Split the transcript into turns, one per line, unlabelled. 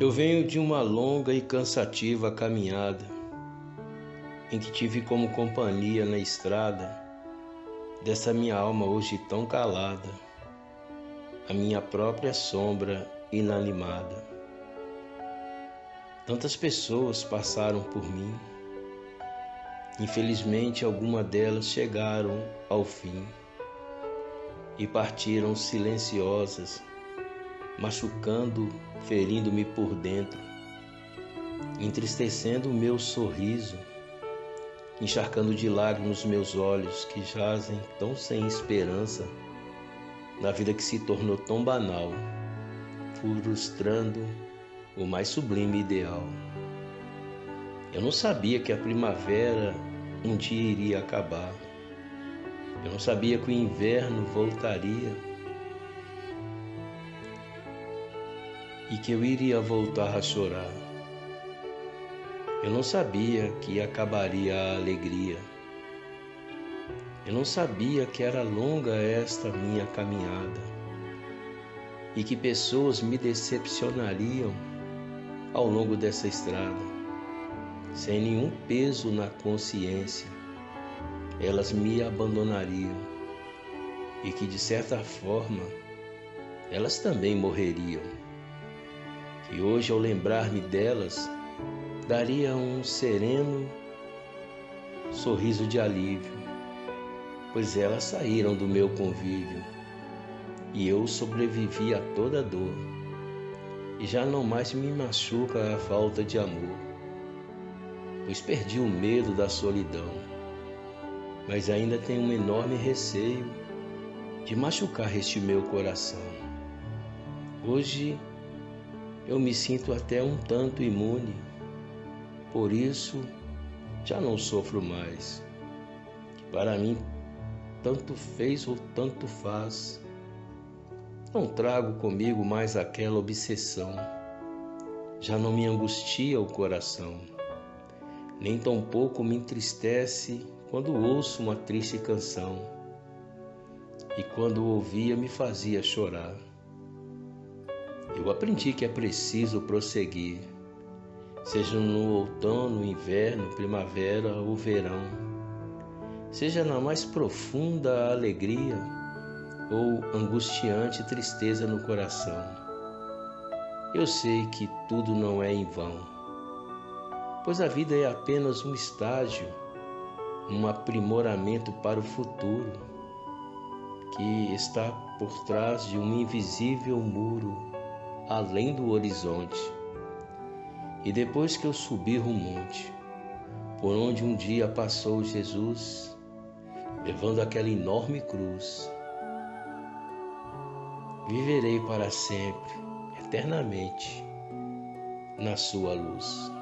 Eu venho de uma longa e cansativa caminhada, em que tive como companhia na estrada dessa minha alma hoje tão calada, a minha própria sombra inanimada. Tantas pessoas passaram por mim, infelizmente algumas delas chegaram ao fim e partiram silenciosas machucando, ferindo-me por dentro, entristecendo o meu sorriso, encharcando de lágrimas meus olhos que jazem tão sem esperança na vida que se tornou tão banal, frustrando o mais sublime ideal. Eu não sabia que a primavera um dia iria acabar. Eu não sabia que o inverno voltaria e que eu iria voltar a chorar. Eu não sabia que acabaria a alegria. Eu não sabia que era longa esta minha caminhada e que pessoas me decepcionariam ao longo dessa estrada, sem nenhum peso na consciência. Elas me abandonariam e que de certa forma elas também morreriam. E hoje, ao lembrar-me delas, daria um sereno sorriso de alívio, pois elas saíram do meu convívio e eu sobrevivi a toda dor. E já não mais me machuca a falta de amor, pois perdi o medo da solidão, mas ainda tenho um enorme receio de machucar este meu coração. Hoje eu me sinto até um tanto imune. Por isso, já não sofro mais. Para mim, tanto fez ou tanto faz. Não trago comigo mais aquela obsessão. Já não me angustia o coração, nem tampouco me entristece quando ouço uma triste canção. E quando ouvia me fazia chorar. Eu aprendi que é preciso prosseguir, seja no outono, inverno, primavera ou verão, seja na mais profunda alegria ou angustiante tristeza no coração. Eu sei que tudo não é em vão, pois a vida é apenas um estágio, um aprimoramento para o futuro que está por trás de um invisível muro além do horizonte. E depois que eu subir o monte, por onde um dia passou Jesus, levando aquela enorme cruz, viverei para sempre, eternamente, na sua luz.